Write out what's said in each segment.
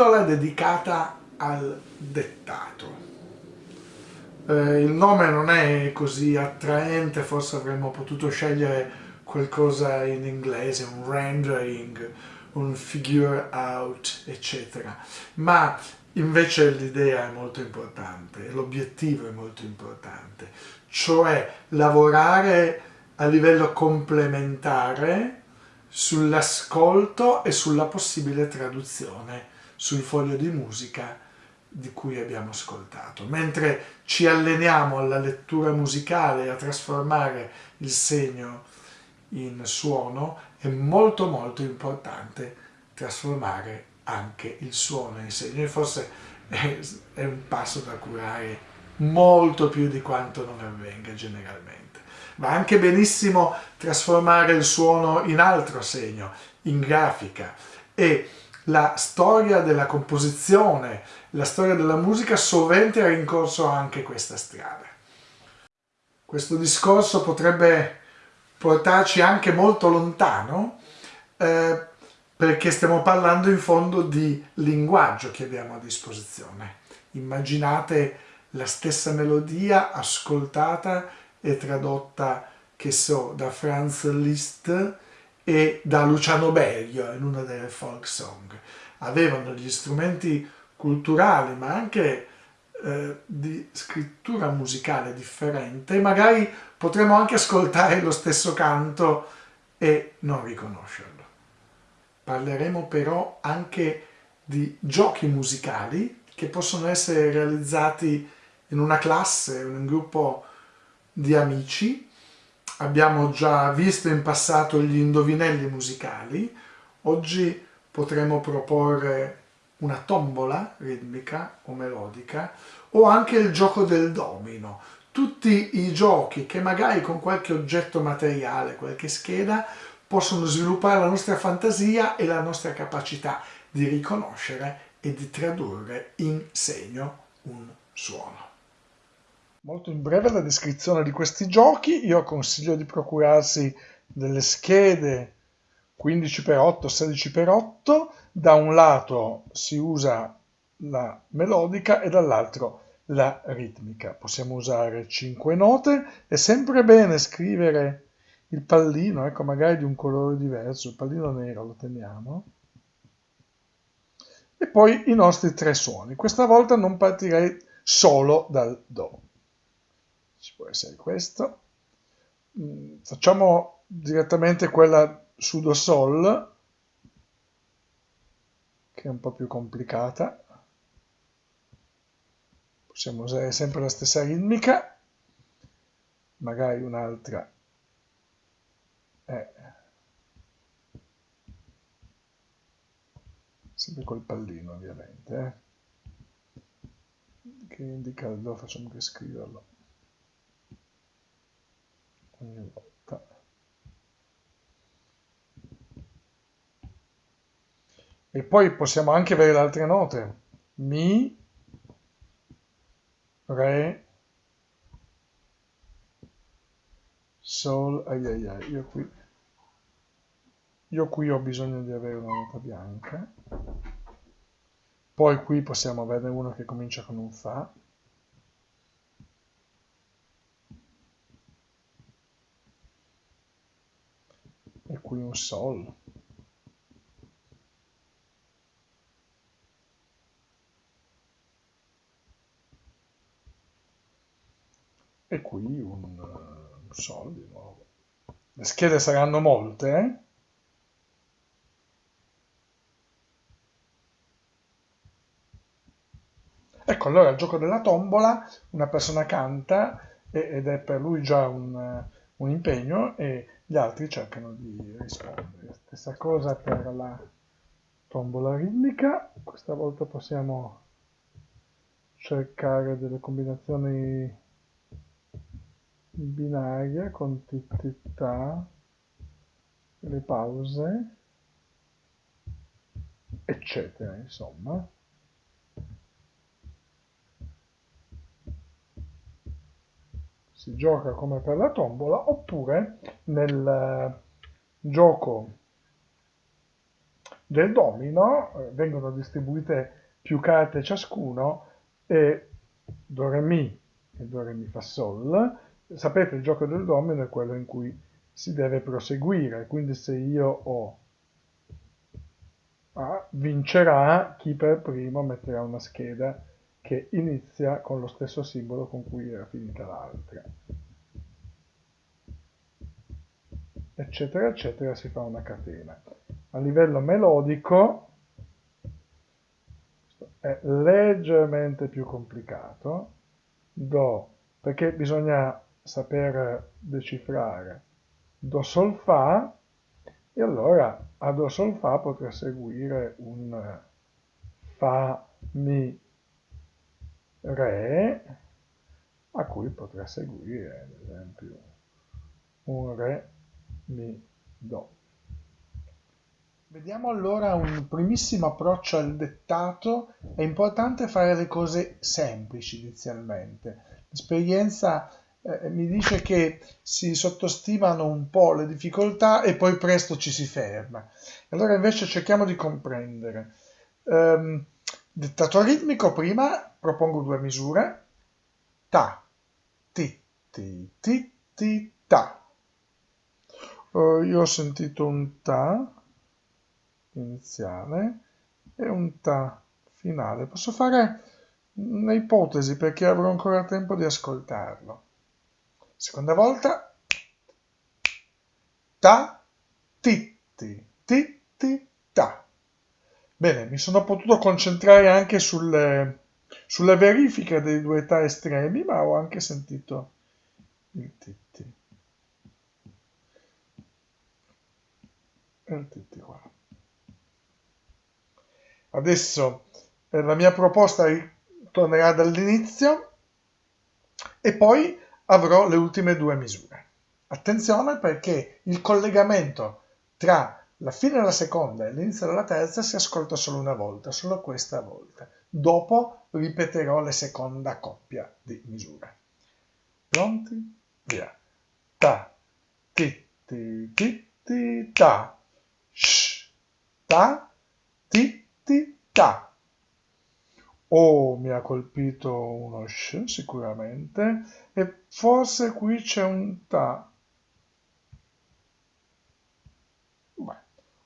pillola dedicata al dettato. Eh, il nome non è così attraente, forse avremmo potuto scegliere qualcosa in inglese, un rendering, un figure out, eccetera. Ma invece l'idea è molto importante, l'obiettivo è molto importante, cioè lavorare a livello complementare sull'ascolto e sulla possibile traduzione sul foglio di musica di cui abbiamo ascoltato. Mentre ci alleniamo alla lettura musicale a trasformare il segno in suono, è molto molto importante trasformare anche il suono in segno e forse è un passo da curare molto più di quanto non avvenga generalmente. Va anche benissimo trasformare il suono in altro segno, in grafica e la storia della composizione, la storia della musica sovente ha rincorso anche questa strada. Questo discorso potrebbe portarci anche molto lontano eh, perché stiamo parlando in fondo di linguaggio che abbiamo a disposizione. Immaginate la stessa melodia ascoltata e tradotta, che so, da Franz Liszt e da Luciano Berio in una delle folk song. Avevano gli strumenti culturali ma anche eh, di scrittura musicale differente e magari potremmo anche ascoltare lo stesso canto e non riconoscerlo. Parleremo però anche di giochi musicali che possono essere realizzati in una classe, in un gruppo di amici, abbiamo già visto in passato gli indovinelli musicali, oggi potremo proporre una tombola ritmica o melodica o anche il gioco del domino, tutti i giochi che magari con qualche oggetto materiale, qualche scheda, possono sviluppare la nostra fantasia e la nostra capacità di riconoscere e di tradurre in segno un suono. Molto in breve la descrizione di questi giochi, io consiglio di procurarsi delle schede 15x8, 16x8, da un lato si usa la melodica e dall'altro la ritmica. Possiamo usare 5 note, è sempre bene scrivere il pallino, ecco magari di un colore diverso, il pallino nero lo teniamo, e poi i nostri tre suoni. Questa volta non partirei solo dal Do ci può essere questo. Mm, facciamo direttamente quella su Do Sol, che è un po' più complicata. Possiamo usare sempre la stessa ritmica, magari un'altra è sempre col pallino ovviamente, eh? che indica il facciamo che scriverlo ogni volta. E poi possiamo anche avere le altre note. Mi re sol ai ai ai. Io qui io qui ho bisogno di avere una nota bianca. Poi qui possiamo averne una che comincia con un fa qui un Sol. E qui un, un Sol di nuovo. Le schede saranno molte, eh? Ecco, allora il gioco della tombola, una persona canta ed è per lui già un, un impegno e gli altri cercano di rispondere. Stessa cosa per la tombola ritmica, questa volta possiamo cercare delle combinazioni binarie con titità, le pause, eccetera, insomma. Si gioca come per la tombola oppure nel eh, gioco del domino eh, vengono distribuite più carte ciascuno e Do Re Mi e Do Re Mi Fa Sol. Sapete il gioco del domino è quello in cui si deve proseguire, quindi se io ho A vincerà chi per primo metterà una scheda che inizia con lo stesso simbolo con cui era finita l'altra. Eccetera, eccetera, si fa una catena. A livello melodico è leggermente più complicato. Do, perché bisogna saper decifrare Do Sol Fa e allora a Do Sol Fa potrà seguire un Fa Mi Re a cui potrà seguire ad esempio un Re Mi Do. Vediamo allora un primissimo approccio al dettato. È importante fare le cose semplici inizialmente. L'esperienza eh, mi dice che si sottostimano un po' le difficoltà e poi presto ci si ferma. Allora invece cerchiamo di comprendere. Um, dettato ritmico prima propongo due misure. Ta, ti, ti, ti, ti, ta. Uh, io ho sentito un ta iniziale e un ta finale. Posso fare un'ipotesi perché avrò ancora tempo di ascoltarlo. Seconda volta. Ta, titti, titti, ta. Bene, mi sono potuto concentrare anche sulle, sulle verifiche dei due ta estremi, ma ho anche sentito il. E il titti qua. Adesso eh, la mia proposta tornerà dall'inizio e poi avrò le ultime due misure. Attenzione perché il collegamento tra la fine della seconda e l'inizio della terza si ascolta solo una volta, solo questa volta. Dopo ripeterò la seconda coppia di misure. Pronti? Via. Ta, ti, ti, ti, ti, ta. Sh, ta, ti, ti, ta. O mi ha colpito uno sh sicuramente e forse qui c'è un ta. Beh,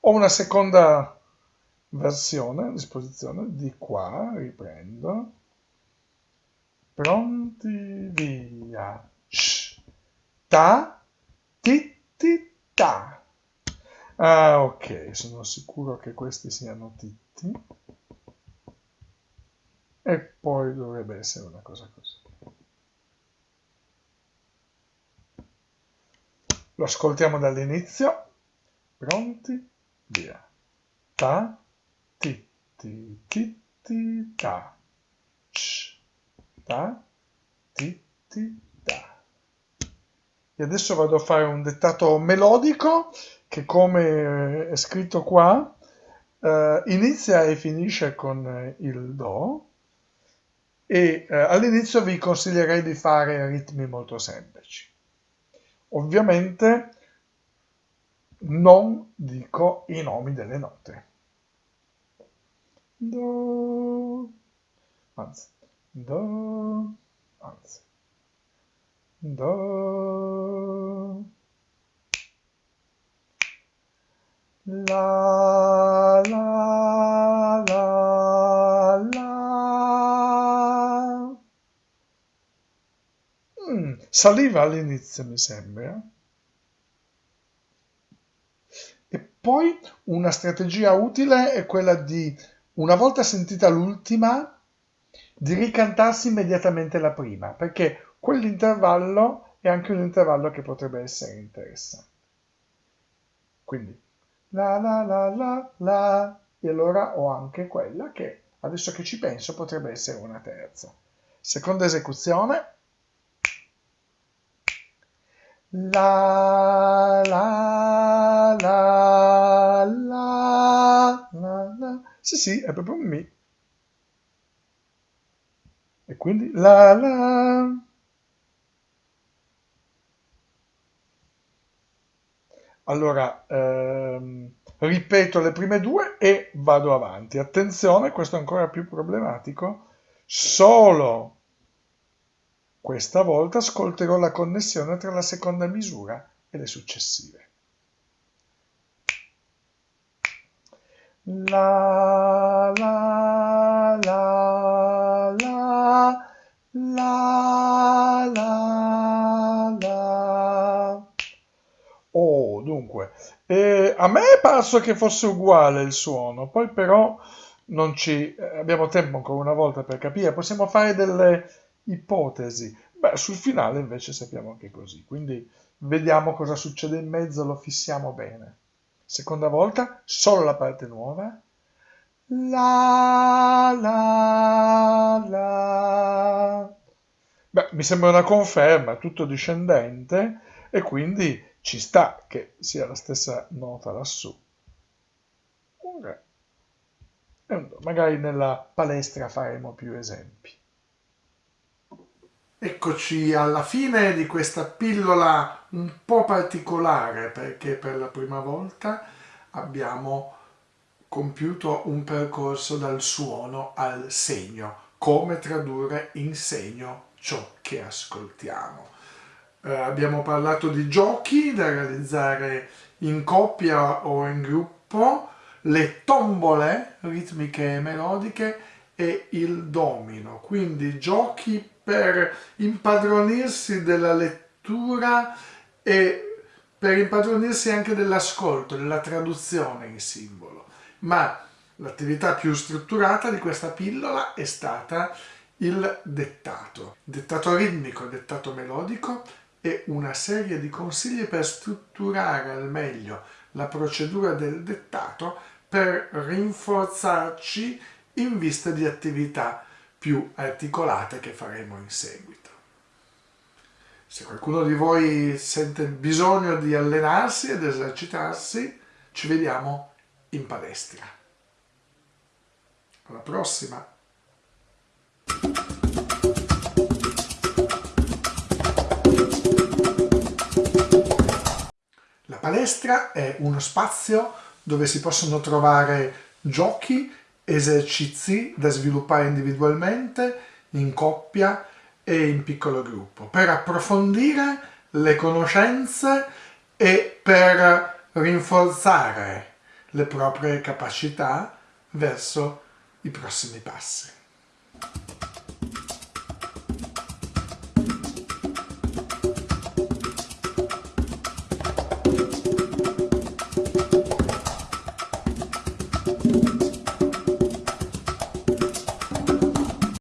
ho una seconda versione a disposizione di qua, riprendo. Pronti, via. Sh, ta, ti, ti, ta. Ah, ok, sono sicuro che questi siano titti. E poi dovrebbe essere una cosa così. Lo ascoltiamo dall'inizio. Pronti? Via. Ta, ti, ti, ti, ti, ta. Sh, ta, ti, ti, ta. E adesso vado a fare un dettato melodico che come è scritto qua eh, inizia e finisce con il Do e eh, all'inizio vi consiglierei di fare ritmi molto semplici. Ovviamente non dico i nomi delle note. Do, anzi, do, anzi, do, la, la, la, la. Mm, saliva all'inizio, mi sembra. Poi una strategia utile è quella di, una volta sentita l'ultima, di ricantarsi immediatamente la prima, perché quell'intervallo è anche un intervallo che potrebbe essere interessante. Quindi la la la la la e allora ho anche quella che adesso che ci penso potrebbe essere una terza. Seconda esecuzione. La la la la la. Sì, sì, è proprio un mi. E quindi la la. Allora, ehm, ripeto le prime due e vado avanti. Attenzione, questo è ancora più problematico, solo questa volta ascolterò la connessione tra la seconda misura e le successive. La la la la la la la Oh, dunque, eh, a me è parso che fosse uguale il suono, poi però non ci eh, abbiamo tempo ancora una volta per capire, possiamo fare delle ipotesi. Beh, sul finale invece sappiamo che è così, quindi vediamo cosa succede in mezzo, lo fissiamo bene. Seconda volta, solo la parte nuova. La la la. Beh, mi sembra una conferma, tutto discendente e quindi ci sta che sia la stessa nota lassù. Magari nella palestra faremo più esempi. Eccoci alla fine di questa pillola un po' particolare perché per la prima volta abbiamo compiuto un percorso dal suono al segno, come tradurre in segno ciò che ascoltiamo. Eh, abbiamo parlato di giochi da realizzare in coppia o in gruppo, le tombole ritmiche e melodiche e il domino, quindi giochi per impadronirsi della lettura e per impadronirsi anche dell'ascolto, della traduzione in simbolo. Ma l'attività più strutturata di questa pillola è stata il dettato. Dettato ritmico, dettato melodico e una serie di consigli per strutturare al meglio la procedura del dettato per rinforzarci in vista di attività più articolate che faremo in seguito. Se qualcuno di voi sente bisogno di allenarsi ed esercitarsi, ci vediamo in palestra. Alla prossima! La palestra è uno spazio dove si possono trovare giochi esercizi da sviluppare individualmente, in coppia e in piccolo gruppo, per approfondire le conoscenze e per rinforzare le proprie capacità verso i prossimi passi.